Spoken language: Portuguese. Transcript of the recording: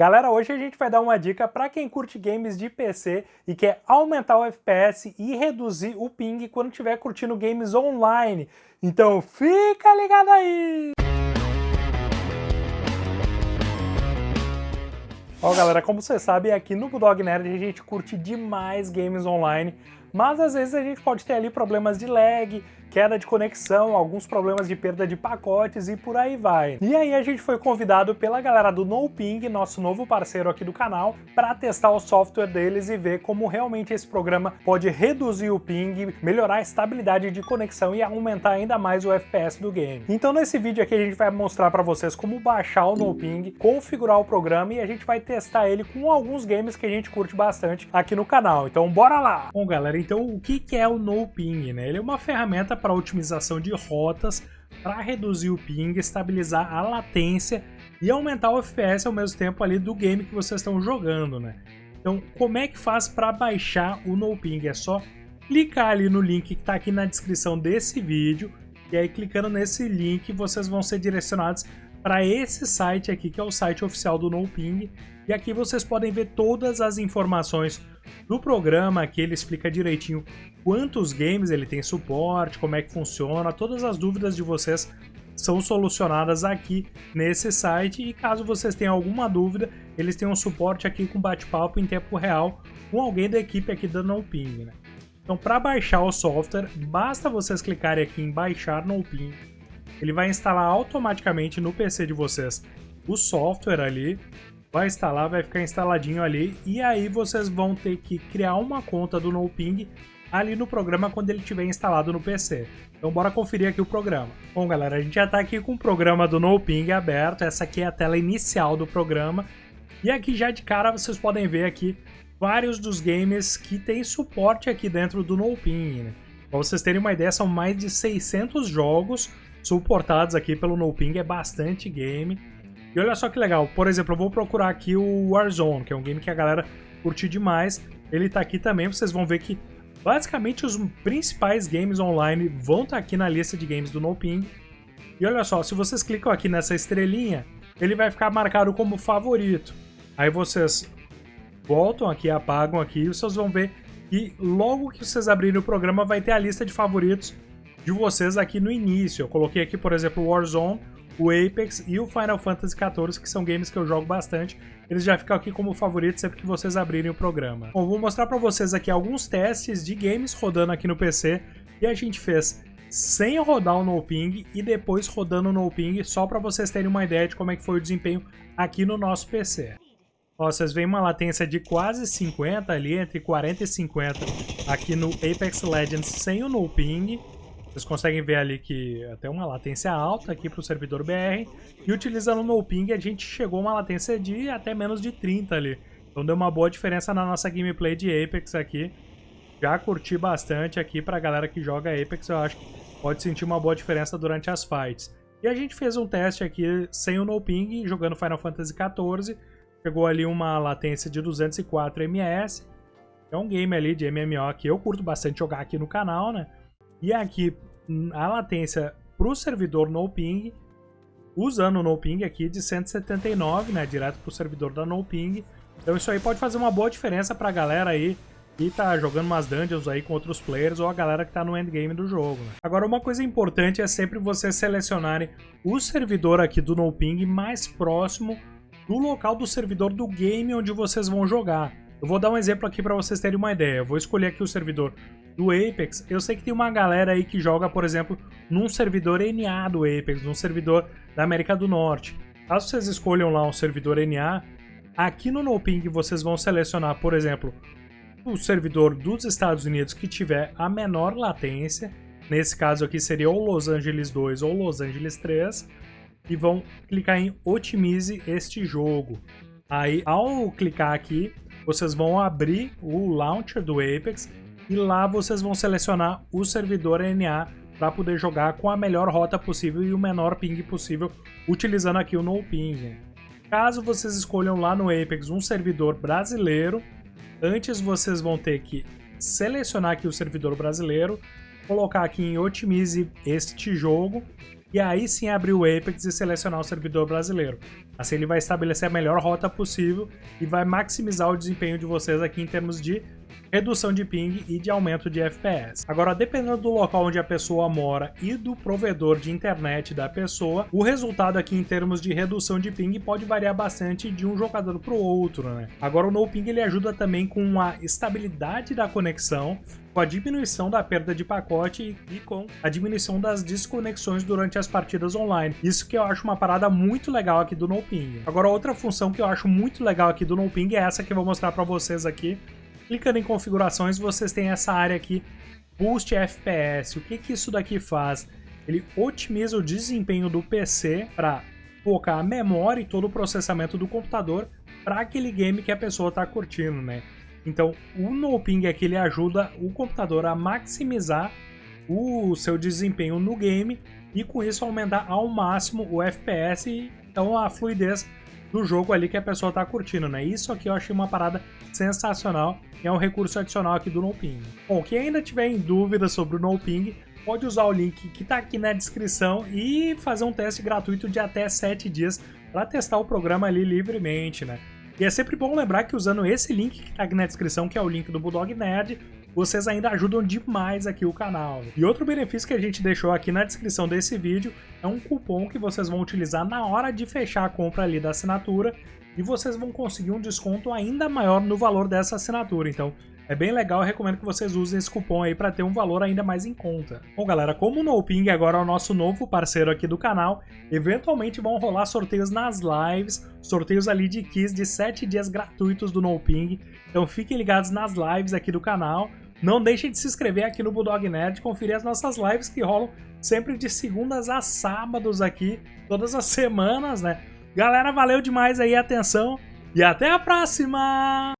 Galera, hoje a gente vai dar uma dica para quem curte games de PC e quer aumentar o FPS e reduzir o ping quando estiver curtindo games online. Então fica ligado aí! Ó galera, como você sabe, aqui no Bulldog Nerd a gente curte demais games online, mas às vezes a gente pode ter ali problemas de lag, queda de conexão, alguns problemas de perda de pacotes e por aí vai. E aí a gente foi convidado pela galera do NoPing, nosso novo parceiro aqui do canal, para testar o software deles e ver como realmente esse programa pode reduzir o ping, melhorar a estabilidade de conexão e aumentar ainda mais o FPS do game. Então nesse vídeo aqui a gente vai mostrar para vocês como baixar o NoPing, configurar o programa e a gente vai testar ele com alguns games que a gente curte bastante aqui no canal. Então bora lá! Bom galera, então o que é o NoPing? Né? Ele é uma ferramenta para otimização de rotas, para reduzir o ping, estabilizar a latência e aumentar o FPS ao mesmo tempo ali do game que vocês estão jogando, né? Então, como é que faz para baixar o NoPing? É só clicar ali no link que está aqui na descrição desse vídeo e aí clicando nesse link vocês vão ser direcionados para esse site aqui, que é o site oficial do NoPing, e aqui vocês podem ver todas as informações do programa, aqui ele explica direitinho quantos games ele tem suporte, como é que funciona, todas as dúvidas de vocês são solucionadas aqui nesse site e caso vocês tenham alguma dúvida, eles têm um suporte aqui com bate-papo em tempo real com alguém da equipe aqui da NoPing. Né? Então para baixar o software, basta vocês clicarem aqui em baixar NoPing, ele vai instalar automaticamente no PC de vocês o software ali, vai instalar, vai ficar instaladinho ali, e aí vocês vão ter que criar uma conta do NoPing ali no programa quando ele estiver instalado no PC. Então bora conferir aqui o programa. Bom galera, a gente já está aqui com o programa do NoPing aberto, essa aqui é a tela inicial do programa, e aqui já de cara vocês podem ver aqui vários dos games que tem suporte aqui dentro do NoPing. Né? Para vocês terem uma ideia, são mais de 600 jogos suportados aqui pelo NoPing, é bastante game. E olha só que legal, por exemplo, eu vou procurar aqui o Warzone, que é um game que a galera curte demais. Ele tá aqui também, vocês vão ver que basicamente os principais games online vão estar tá aqui na lista de games do NoPing. E olha só, se vocês clicam aqui nessa estrelinha, ele vai ficar marcado como favorito. Aí vocês voltam aqui, apagam aqui e vocês vão ver que logo que vocês abrirem o programa vai ter a lista de favoritos de vocês aqui no início. Eu coloquei aqui, por exemplo, Warzone, o Apex e o Final Fantasy XIV, que são games que eu jogo bastante. Eles já ficam aqui como favoritos sempre que vocês abrirem o programa. Bom, vou mostrar para vocês aqui alguns testes de games rodando aqui no PC e a gente fez sem rodar o NoPing e depois rodando o NoPing, só para vocês terem uma ideia de como é que foi o desempenho aqui no nosso PC. Ó, vocês veem uma latência de quase 50 ali, entre 40 e 50 aqui no Apex Legends sem o NoPing. Vocês conseguem ver ali que até uma latência alta aqui para o servidor BR. E utilizando o NoPing a gente chegou a uma latência de até menos de 30 ali. Então deu uma boa diferença na nossa gameplay de Apex aqui. Já curti bastante aqui para a galera que joga Apex, eu acho que pode sentir uma boa diferença durante as fights. E a gente fez um teste aqui sem o NoPing, jogando Final Fantasy XIV. Chegou ali uma latência de 204 ms. É um game ali de MMO que eu curto bastante jogar aqui no canal, né? E aqui a latência para o servidor NoPing, usando o NoPing aqui de 179, né, direto para o servidor da NoPing. Então isso aí pode fazer uma boa diferença para a galera aí que tá jogando umas dungeons aí com outros players ou a galera que tá no endgame do jogo. Né? Agora uma coisa importante é sempre vocês selecionarem o servidor aqui do NoPing mais próximo do local do servidor do game onde vocês vão jogar. Eu vou dar um exemplo aqui para vocês terem uma ideia. Eu vou escolher aqui o servidor do Apex. Eu sei que tem uma galera aí que joga, por exemplo, num servidor NA do Apex, num servidor da América do Norte. Caso vocês escolham lá um servidor NA, aqui no NoPing vocês vão selecionar, por exemplo, o servidor dos Estados Unidos que tiver a menor latência. Nesse caso aqui seria ou Los Angeles 2 ou Los Angeles 3. E vão clicar em Otimize este jogo. Aí, ao clicar aqui, vocês vão abrir o launcher do Apex e lá vocês vão selecionar o servidor NA para poder jogar com a melhor rota possível e o menor ping possível, utilizando aqui o NoPing. Caso vocês escolham lá no Apex um servidor brasileiro, antes vocês vão ter que selecionar aqui o servidor brasileiro, colocar aqui em Otimize este jogo, e aí sim abrir o Apex e selecionar o servidor brasileiro. Assim ele vai estabelecer a melhor rota possível e vai maximizar o desempenho de vocês aqui em termos de redução de ping e de aumento de FPS. Agora, dependendo do local onde a pessoa mora e do provedor de internet da pessoa, o resultado aqui em termos de redução de ping pode variar bastante de um jogador para o outro, né? Agora, o no ping ele ajuda também com a estabilidade da conexão, com a diminuição da perda de pacote e com a diminuição das desconexões durante as partidas online. Isso que eu acho uma parada muito legal aqui do NoPing. Agora, outra função que eu acho muito legal aqui do NoPing é essa que eu vou mostrar para vocês aqui, Clicando em configurações, vocês têm essa área aqui, Boost FPS. O que, que isso daqui faz? Ele otimiza o desempenho do PC para focar a memória e todo o processamento do computador para aquele game que a pessoa está curtindo, né? Então, o NoPing aqui ele ajuda o computador a maximizar o seu desempenho no game e com isso aumentar ao máximo o FPS e então a fluidez do jogo ali que a pessoa está curtindo, né? Isso aqui eu achei uma parada sensacional e é um recurso adicional aqui do NoPing. Bom, quem ainda tiver em dúvida sobre o NoPing, pode usar o link que está aqui na descrição e fazer um teste gratuito de até 7 dias para testar o programa ali livremente, né? E é sempre bom lembrar que usando esse link que está aqui na descrição, que é o link do Bulldog Nerd, vocês ainda ajudam demais aqui o canal. E outro benefício que a gente deixou aqui na descrição desse vídeo é um cupom que vocês vão utilizar na hora de fechar a compra ali da assinatura e vocês vão conseguir um desconto ainda maior no valor dessa assinatura. Então, é bem legal, recomendo que vocês usem esse cupom aí para ter um valor ainda mais em conta. Bom, galera, como o NoPing agora é o nosso novo parceiro aqui do canal, eventualmente vão rolar sorteios nas lives, sorteios ali de keys de 7 dias gratuitos do NoPing. Então fiquem ligados nas lives aqui do canal. Não deixem de se inscrever aqui no Bulldog Nerd, conferir as nossas lives que rolam sempre de segundas a sábados aqui, todas as semanas, né? Galera, valeu demais aí a atenção e até a próxima!